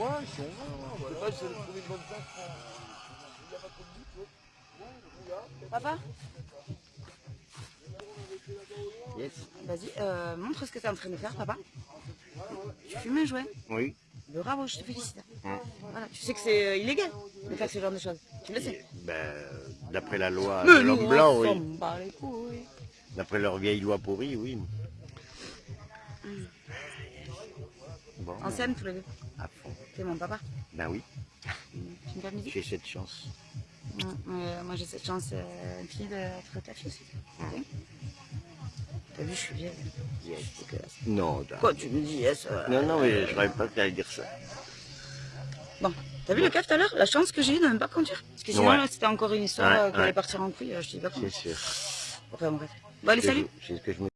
Hein, ouais, ouais, Papa Yes. Vas-y, euh, montre ce que tu es en train de faire, papa. Tu fumes un jouet Oui. Bravo, je te félicite. Hein. Voilà, tu sais que c'est euh, illégal de faire ce genre de choses. Tu le sais ben, D'après la loi de l'homme blanc, oui. D'après leur vieille loi pourrie, oui. Mm. Bon, En scène, tous les deux. à fond. C'est mon papa. Ben oui, Tu me permets j'ai cette chance. Euh, Moi, j'ai cette chance euh, infinie d'être ta fille aussi. Ok T'as vu, je suis vieille. Yes. Dégueulasse. Non, t'as- Quoi, tu me dis yes euh, non, non, mais je rêve pas t'allais dire ça. Bon, t'as vu le cas tout à l'heure La chance que j'ai eu de ne pas conduire? Parce que sinon, Ouais. c'était encore une histoire Ouais, euh, qui allait partir en couille. euh, Je dis pas comment. C'est sûr. Enfin, bref. Bon, allez, salut je- C'est ce que je me